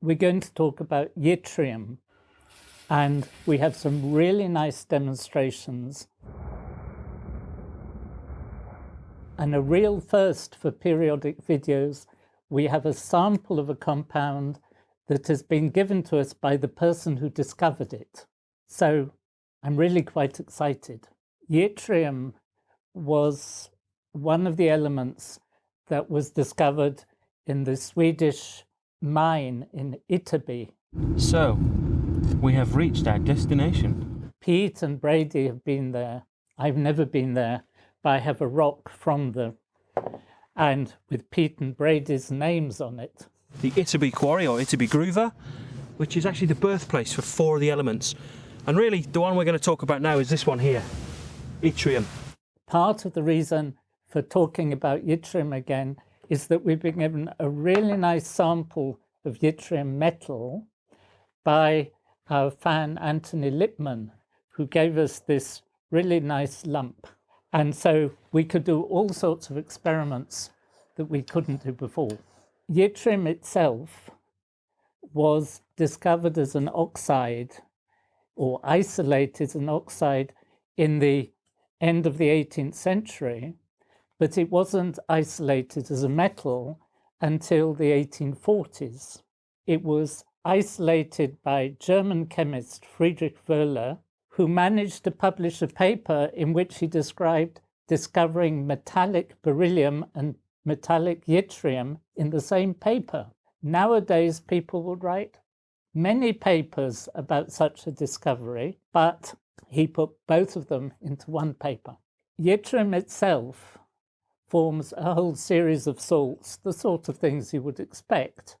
we're going to talk about yttrium. And we have some really nice demonstrations and a real first for periodic videos. We have a sample of a compound that has been given to us by the person who discovered it. So I'm really quite excited. Yttrium was one of the elements that was discovered in the Swedish mine in Ytterby. So, we have reached our destination. Pete and Brady have been there. I've never been there, but I have a rock from them and with Pete and Brady's names on it. The Ytterby Quarry or Ytterby Gruva, which is actually the birthplace for four of the elements. And really, the one we're going to talk about now is this one here, yttrium. Part of the reason for talking about yttrium again is that we've been given a really nice sample of yttrium metal by our fan Anthony Lipman, who gave us this really nice lump. And so we could do all sorts of experiments that we couldn't do before. Yttrium itself was discovered as an oxide or isolated as an oxide in the end of the 18th century but it wasn't isolated as a metal until the 1840s. It was isolated by German chemist Friedrich Wöhler, who managed to publish a paper in which he described discovering metallic beryllium and metallic yttrium in the same paper. Nowadays, people would write many papers about such a discovery, but he put both of them into one paper. Yttrium itself forms a whole series of salts, the sort of things you would expect.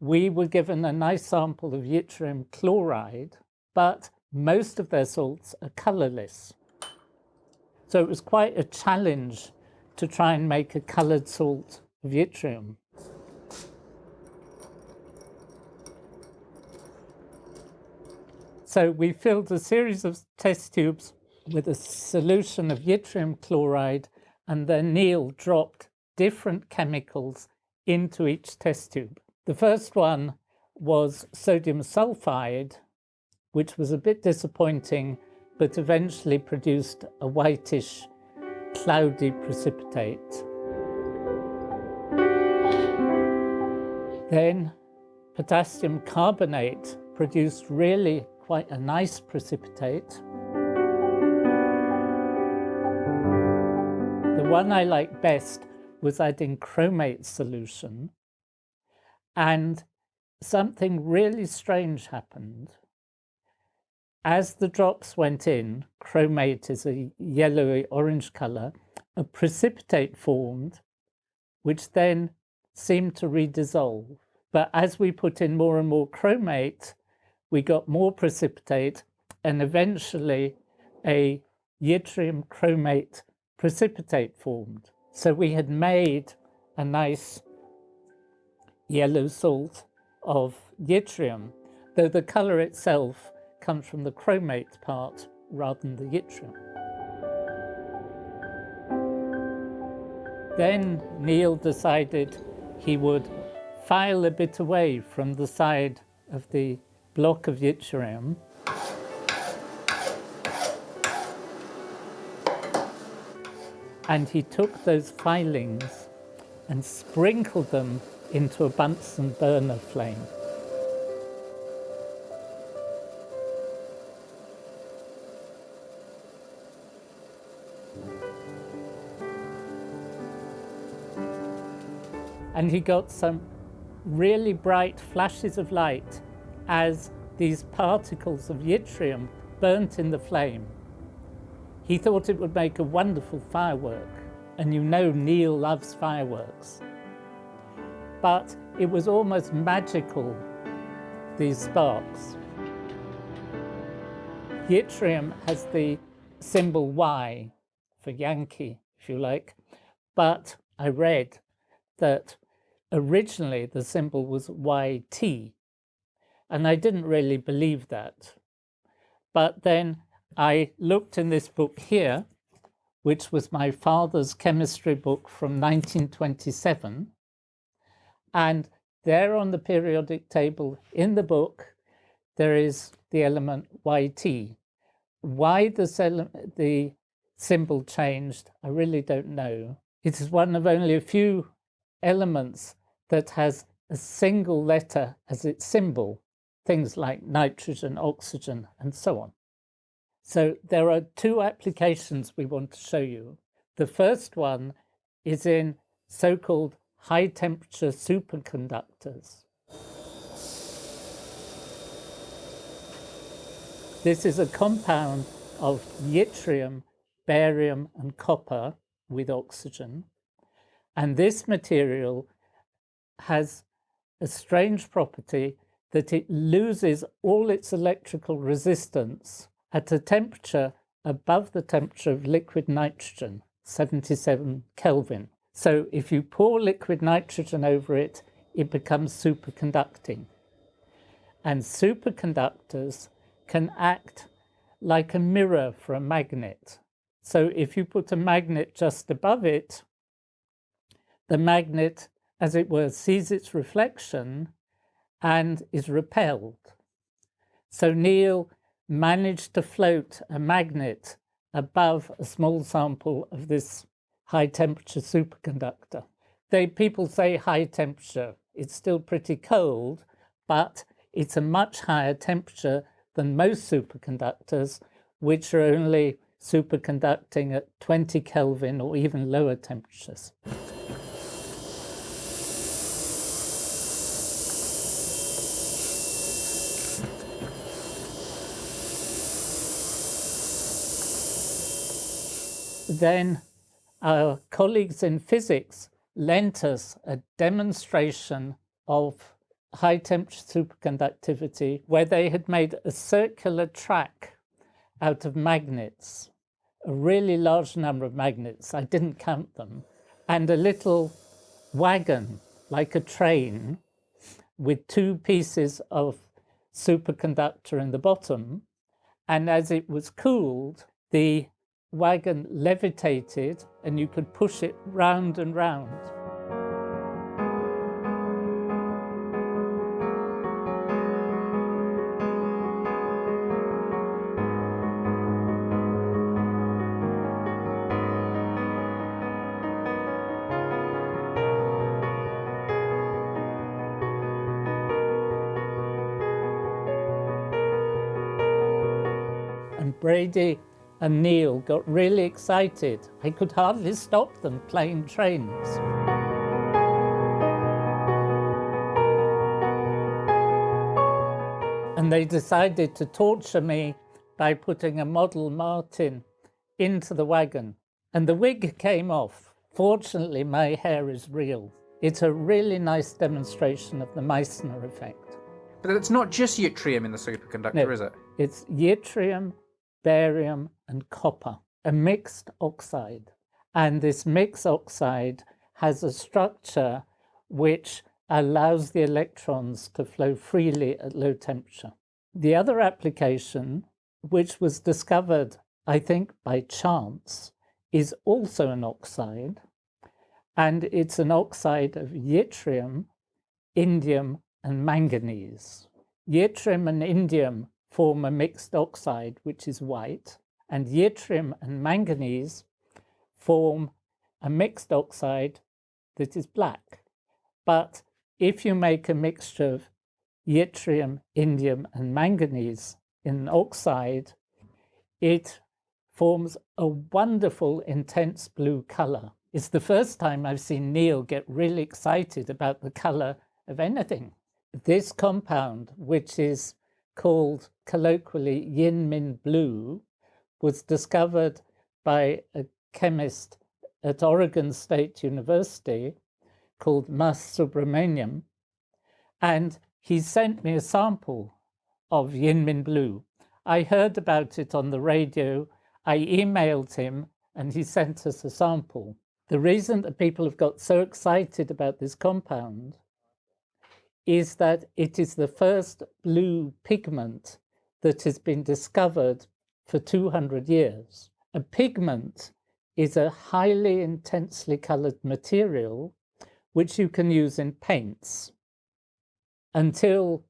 We were given a nice sample of yttrium chloride, but most of their salts are colourless. So it was quite a challenge to try and make a coloured salt of yttrium. So we filled a series of test tubes with a solution of yttrium chloride and then Neil dropped different chemicals into each test tube. The first one was sodium sulfide, which was a bit disappointing, but eventually produced a whitish, cloudy precipitate. Then potassium carbonate produced really quite a nice precipitate. One I mm. liked best was adding chromate solution and something really strange happened. As the drops went in, chromate is a yellowy orange color, a precipitate formed, which then seemed to redissolve. But as we put in more and more chromate, we got more precipitate and eventually a yttrium chromate precipitate formed. So we had made a nice yellow salt of yttrium, though the colour itself comes from the chromate part rather than the yttrium. Then Neil decided he would file a bit away from the side of the block of yttrium and he took those filings and sprinkled them into a Bunsen burner flame. And he got some really bright flashes of light as these particles of yttrium burnt in the flame. He thought it would make a wonderful firework, and you know Neil loves fireworks. But it was almost magical, these sparks. Yttrium has the symbol Y for Yankee, if you like, but I read that originally the symbol was YT, and I didn't really believe that. But then I looked in this book here, which was my father's chemistry book from 1927, and there on the periodic table in the book, there is the element YT. Why the, the symbol changed, I really don't know. It is one of only a few elements that has a single letter as its symbol, things like nitrogen, oxygen, and so on. So there are two applications we want to show you. The first one is in so-called high temperature superconductors. This is a compound of yttrium, barium and copper with oxygen. And this material has a strange property that it loses all its electrical resistance at a temperature above the temperature of liquid nitrogen, 77 Kelvin. So if you pour liquid nitrogen over it, it becomes superconducting. And superconductors can act like a mirror for a magnet. So if you put a magnet just above it, the magnet, as it were, sees its reflection and is repelled. So Neil managed to float a magnet above a small sample of this high temperature superconductor. They people say high temperature. It's still pretty cold, but it's a much higher temperature than most superconductors, which are only superconducting at 20 Kelvin or even lower temperatures. Then our colleagues in physics lent us a demonstration of high temperature superconductivity where they had made a circular track out of magnets, a really large number of magnets, I didn't count them, and a little wagon like a train with two pieces of superconductor in the bottom. And as it was cooled, the wagon levitated and you could push it round and round. And Brady and Neil got really excited. I could hardly stop them playing trains. And they decided to torture me by putting a model Martin into the wagon. And the wig came off. Fortunately, my hair is real. It's a really nice demonstration of the Meissner effect. But it's not just yttrium in the superconductor, no, is it? It's yttrium, barium and copper, a mixed oxide. And this mixed oxide has a structure which allows the electrons to flow freely at low temperature. The other application, which was discovered, I think, by chance, is also an oxide, and it's an oxide of yttrium, indium, and manganese. Yttrium and indium form a mixed oxide, which is white, and yttrium and manganese form a mixed oxide that is black. But if you make a mixture of yttrium, indium, and manganese in an oxide, it forms a wonderful intense blue color. It's the first time I've seen Neil get really excited about the color of anything. This compound, which is called colloquially yin min blue was discovered by a chemist at Oregon State University called Mas Subramanian. And he sent me a sample of Yinmin blue. I heard about it on the radio. I emailed him and he sent us a sample. The reason that people have got so excited about this compound is that it is the first blue pigment that has been discovered for 200 years. A pigment is a highly intensely colored material which you can use in paints. until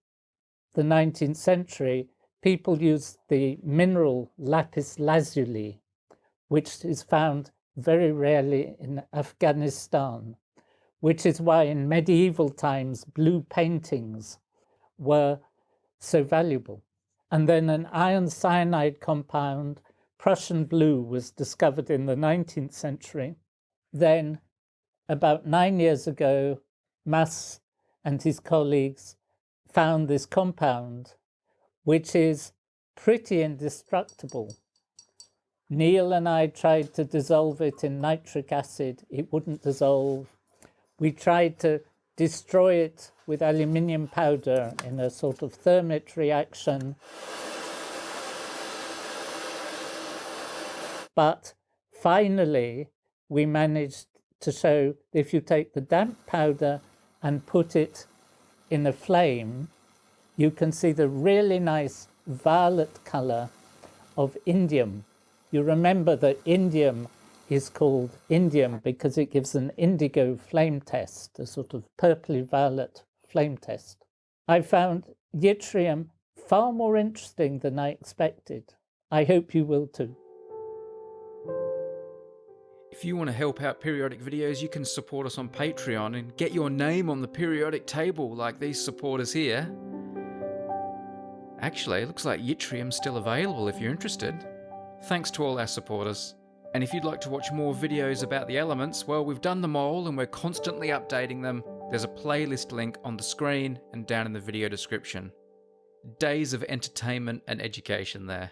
the 19th century, people used the mineral lapis lazuli, which is found very rarely in Afghanistan, which is why in medieval times blue paintings were so valuable. And then an iron cyanide compound, Prussian blue, was discovered in the 19th century. Then, about nine years ago, Mas and his colleagues found this compound, which is pretty indestructible. Neil and I tried to dissolve it in nitric acid. It wouldn't dissolve. We tried to destroy it with aluminium powder in a sort of thermit reaction. But finally, we managed to show if you take the damp powder and put it in a flame, you can see the really nice violet color of indium. You remember that indium is called indium because it gives an indigo flame test, a sort of purpley violet flame test. I found yttrium far more interesting than I expected. I hope you will too. If you want to help out periodic videos, you can support us on Patreon and get your name on the periodic table like these supporters here. Actually, it looks like Yttrium's still available if you're interested. Thanks to all our supporters. And if you'd like to watch more videos about the elements, well, we've done them all and we're constantly updating them. There's a playlist link on the screen and down in the video description. Days of entertainment and education there.